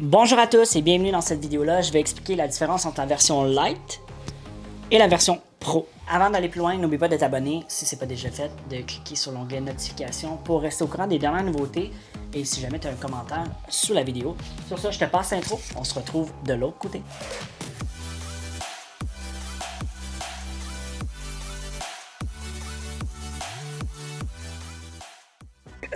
Bonjour à tous et bienvenue dans cette vidéo-là. Je vais expliquer la différence entre la version Lite et la version Pro. Avant d'aller plus loin, n'oublie pas de t'abonner si ce n'est pas déjà fait, de cliquer sur l'onglet notification pour rester au courant des dernières nouveautés et si jamais tu as un commentaire sous la vidéo. Sur ça, je te passe l'intro. On se retrouve de l'autre côté.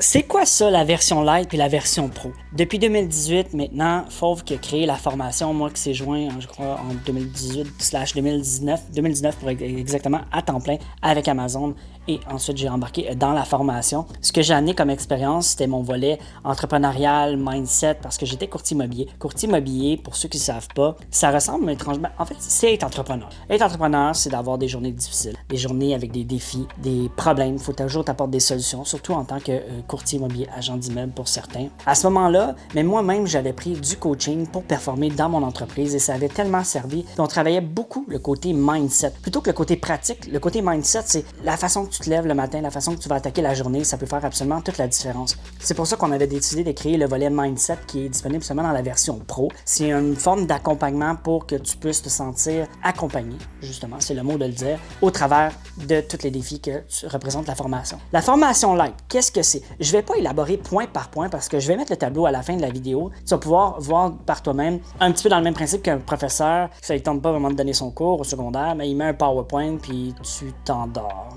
C'est quoi ça, la version Lite et la version Pro? Depuis 2018, maintenant, Fauve qui a créé la formation, moi qui s'est joint, je crois, en 2018 2019, 2019 pour exactement, à temps plein, avec Amazon et ensuite j'ai embarqué dans la formation. Ce que j'ai amené comme expérience, c'était mon volet entrepreneurial, mindset, parce que j'étais courtier immobilier. Courtier immobilier, pour ceux qui ne savent pas, ça ressemble étrangement. En fait, c'est être entrepreneur. Être entrepreneur, c'est d'avoir des journées difficiles, des journées avec des défis, des problèmes. Il faut toujours t'apporter des solutions, surtout en tant que euh, courtier immobilier, agent d'immeuble pour certains. À ce moment-là, mais moi-même, j'avais pris du coaching pour performer dans mon entreprise et ça avait tellement servi. On travaillait beaucoup le côté mindset. Plutôt que le côté pratique, le côté mindset, c'est la façon que tu te lèves le matin, la façon que tu vas attaquer la journée, ça peut faire absolument toute la différence. C'est pour ça qu'on avait décidé de créer le volet Mindset qui est disponible seulement dans la version Pro. C'est une forme d'accompagnement pour que tu puisses te sentir accompagné, justement, c'est le mot de le dire, au travers de tous les défis que représente la formation. La formation light, qu'est-ce que c'est? Je vais pas élaborer point par point parce que je vais mettre le tableau à la fin de la vidéo. Tu vas pouvoir voir par toi-même, un petit peu dans le même principe qu'un professeur, ça ne tente pas vraiment de donner son cours au secondaire, mais il met un PowerPoint puis tu t'endors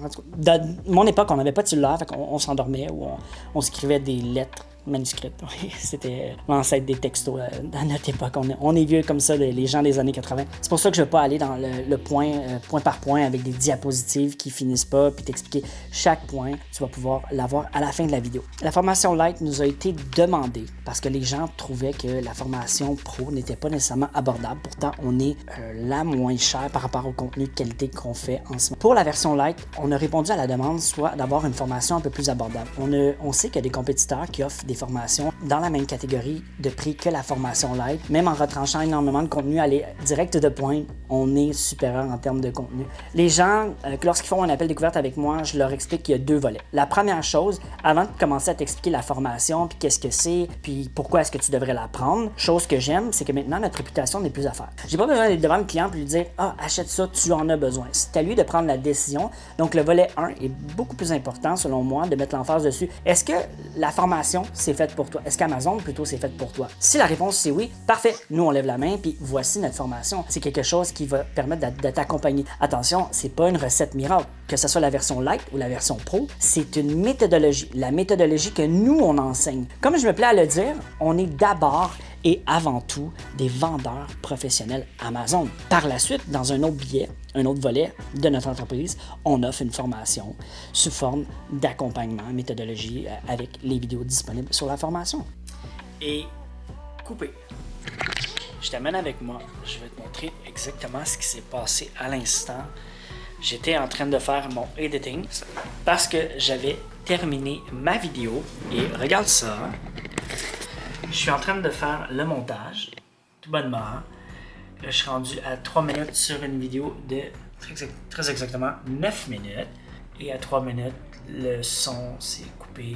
mon époque, on n'avait pas de cellulaire, on s'endormait ou on, on s'écrivait des lettres manuscrite. C'était l'ancêtre des textos euh, dans notre époque. On est, vieux comme ça, les gens des années 80. C'est pour ça que je ne vais pas aller dans le, point, euh, point par point avec des diapositives qui finissent pas, puis t'expliquer chaque point. Tu vas pouvoir l'avoir à la fin de la vidéo. La formation Light nous a été demandée parce que les gens trouvaient que la formation Pro n'était pas nécessairement abordable. Pourtant, on est euh, la moins cher par rapport au contenu de qualité qu'on fait en ce moment. Pour la version Light, on a répondu à la demande soit d'avoir une formation un peu plus abordable. On, on sait qu'il y a des compétiteurs qui offrent des formations dans la même catégorie de prix que la formation light. Même en retranchant énormément de contenu, aller direct de pointe, on est supérieur en termes de contenu. Les gens, euh, lorsqu'ils font un appel découverte avec moi, je leur explique qu'il y a deux volets. La première chose, avant de commencer à t'expliquer la formation, puis qu'est-ce que c'est, puis pourquoi est-ce que tu devrais l'apprendre, chose que j'aime, c'est que maintenant notre réputation n'est plus à faire. J'ai pas besoin d'être devant le client et lui dire Ah, achète ça, tu en as besoin. C'est à lui de prendre la décision. Donc le volet 1 est beaucoup plus important selon moi de mettre l'emphase dessus. Est-ce que la formation, c'est fait pour toi? Est-ce qu'Amazon, plutôt, c'est fait pour toi? Si la réponse c'est oui, parfait. Nous, on lève la main, puis voici notre formation. C'est quelque chose qui va permettre de t'accompagner. Attention, c'est pas une recette miracle. Que ce soit la version light ou la version pro, c'est une méthodologie. La méthodologie que nous, on enseigne. Comme je me plais à le dire, on est d'abord et avant tout des vendeurs professionnels Amazon. Par la suite, dans un autre billet, un autre volet de notre entreprise, on offre une formation sous forme d'accompagnement, méthodologie euh, avec les vidéos disponibles sur la formation. Et coupé. Je t'amène avec moi. Je vais te montrer exactement ce qui s'est passé à l'instant. J'étais en train de faire mon editing parce que j'avais terminé ma vidéo. Et regarde ça. Je suis en train de faire le montage, tout bonnement. Je suis rendu à 3 minutes sur une vidéo de très, exactement 9 minutes. Et à 3 minutes, le son s'est coupé.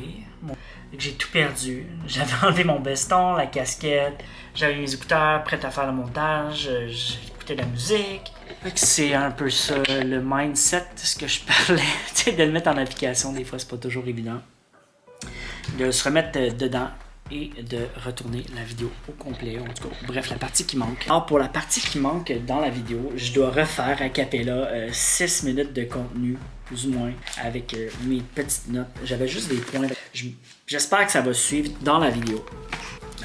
J'ai tout perdu. J'avais enlevé mon veston, la casquette, j'avais mes écouteurs prêts à faire le montage, la musique. C'est un peu ça, le mindset, ce que je parlais, de le mettre en application, des fois c'est pas toujours évident. De se remettre dedans, et de retourner la vidéo au complet, en tout cas, bref, la partie qui manque. Alors, pour la partie qui manque dans la vidéo, je dois refaire à Capella 6 euh, minutes de contenu, plus ou moins, avec euh, mes petites notes. J'avais juste des points. J'espère que ça va suivre dans la vidéo.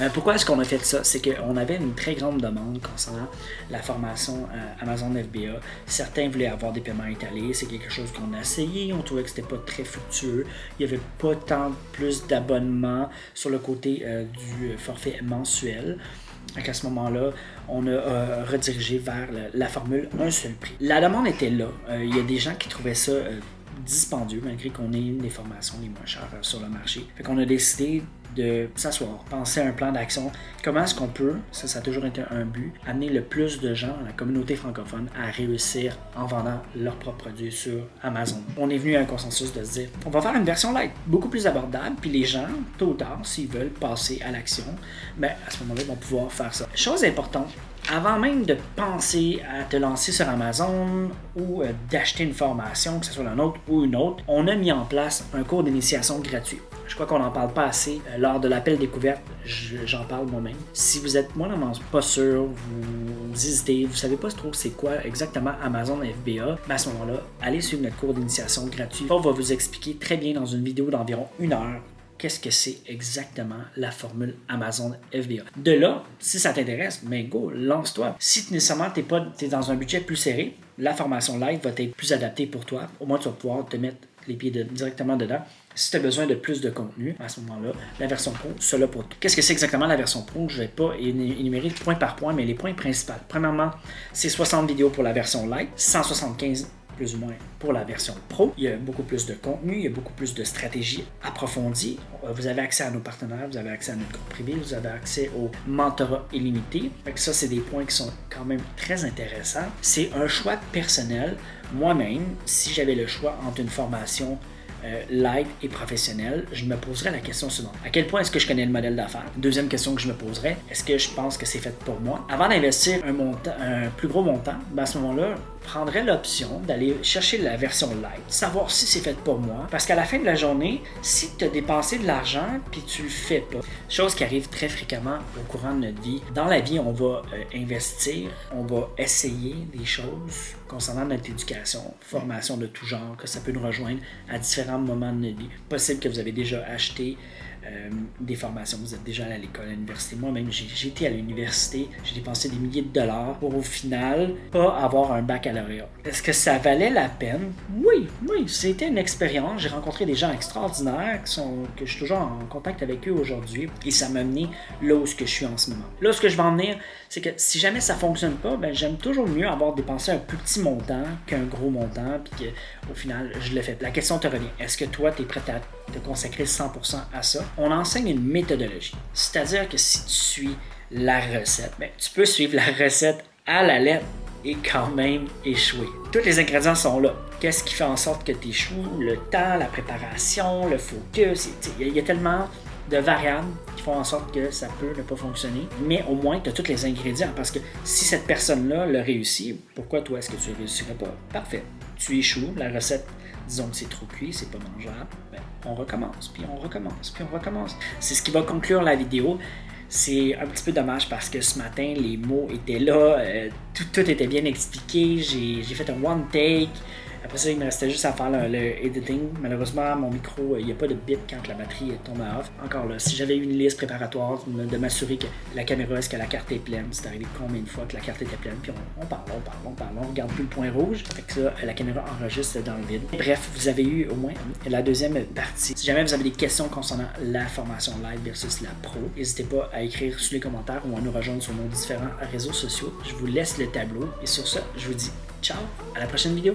Euh, pourquoi est-ce qu'on a fait ça? C'est qu'on avait une très grande demande concernant la formation euh, Amazon FBA. Certains voulaient avoir des paiements étalés. C'est quelque chose qu'on a essayé. On trouvait que c'était pas très fructueux. Il n'y avait pas tant plus d'abonnements sur le côté euh, du forfait mensuel. Donc à ce moment-là, on a redirigé vers la, formule un seul prix. La demande était là. Il y a des gens qui trouvaient ça dispendieux malgré qu'on ait une des formations les moins chères sur le marché. Fait qu'on a décidé de s'asseoir, penser à un plan d'action. Comment est-ce qu'on peut, ça, ça a toujours été un but, amener le plus de gens, la communauté francophone, à réussir en vendant leurs propres produits sur Amazon. On est venu à un consensus de se dire, on va faire une version light, beaucoup plus abordable, puis les gens, tôt ou tard, s'ils veulent passer à l'action, ben, à ce moment-là, ils vont pouvoir faire ça. Chose importante, avant même de penser à te lancer sur Amazon ou euh, d'acheter une formation, que ce soit la nôtre ou une autre, on a mis en place un cours d'initiation gratuit. Je crois qu'on n'en parle pas assez. Euh, lors de l'appel découverte, j'en parle moi-même. Si vous êtes moi pas sûr, vous, hésitez, vous savez pas trop c'est quoi exactement Amazon FBA, mais à ce moment-là, allez suivre notre cours d'initiation gratuit. On va vous expliquer très bien dans une vidéo d'environ une heure qu'est-ce que c'est exactement la formule Amazon FBA. De là, si ça t'intéresse, mais go, lance-toi. Si nécessairement tu es, dans un budget plus serré, la formation live va être plus adaptée pour toi. Au moins, tu vas pouvoir te mettre les pieds directement dedans. Si tu as besoin de plus de contenu, à ce moment-là, la version pro, cela pour toi. Qu'est-ce que c'est exactement la version pro? Je ne vais pas énumérer point par point, mais les points principaux. Premièrement, c'est 60 vidéos pour la version light, 175 plus ou moins pour la version pro. Il y a beaucoup plus de contenu, il y a beaucoup plus de stratégies approfondies. Euh, vous avez accès à nos partenaires, vous avez accès à notre groupe privé, vous avez accès au mentorat illimité. ça, c'est des points qui sont quand même très intéressants. C'est un choix personnel. Moi-même, si j'avais le choix entre une formation euh, live et professionnel, je me poserais la question suivante. À quel point est-ce que je connais le modèle d'affaires? Deuxième question que je me poserais, est-ce que je pense que c'est fait pour moi? Avant d'investir un plus gros montant, ben à ce moment-là, prendrais l'option d'aller chercher la version light, savoir si c'est fait pour moi. Parce qu'à la fin de la journée, si tu as dépensé de l'argent puis tu le fais pas, chose qui arrive très fréquemment au courant de notre vie, dans la vie, on va euh, investir, on va essayer des choses concernant notre éducation, formation de tout genre, que ça peut nous rejoindre à différents moments de notre vie. Possible que vous avez déjà acheté euh, des formations, vous êtes déjà à l'école, à l'université. Moi-même, j'ai été à l'université, j'ai dépensé des milliers de dollars pour au final pas avoir un baccalauréat. Est-ce que ça valait la peine? Oui, oui, c'était une expérience. J'ai rencontré des gens extraordinaires que je suis toujours en contact avec eux aujourd'hui et ça m'a mené là où je suis en ce moment. Là, ce que je vais en venir, c'est que si jamais ça fonctionne pas, ben, j'aime toujours mieux avoir dépensé un plus petit montant qu'un gros montant puis qu'au final, je le fais. La question te revient. Est-ce que toi, tu es prêt à te consacrer 100% à ça? on enseigne une méthodologie. C'est-à-dire que si tu suis la recette, ben, tu peux suivre la recette à la lettre et quand même échouer. Tous les ingrédients sont là. Qu'est-ce qui fait en sorte que tu échoues? Le temps, la préparation, le focus. Il y, a tellement de variables qui font en sorte que ça peut ne pas fonctionner. Mais au moins, tu as tous les ingrédients. Parce que si cette personne-là le réussit, pourquoi toi est-ce que tu ne réussirais pas? Parfait. Tu échoues, la recette disons que c'est trop cuit, c'est pas mangeable, ben, on recommence, puis on recommence, puis on recommence. C'est ce qui va conclure la vidéo. C'est un petit peu dommage parce que ce matin, les mots étaient là, euh, tout, tout, était bien expliqué, j'ai fait un one take, après ça, il me restait juste à faire le, editing. Malheureusement, mon micro, il n'y a pas de bip quand la batterie est tombée off. Encore là, si j'avais une liste préparatoire de m'assurer que la caméra, est-ce que la carte est pleine, c'est arrivé combien de fois que la carte était pleine, puis on, parle, on parle, on parle, on regarde plus le point rouge. Fait que ça, la caméra enregistre dans le vide. Bref, vous avez eu au moins la deuxième partie. Si jamais vous avez des questions concernant la formation live versus la pro, n'hésitez pas à écrire sous les commentaires ou à nous rejoindre sur nos différents réseaux sociaux. Je vous laisse le tableau et sur ça, je vous dis ciao, à la prochaine vidéo.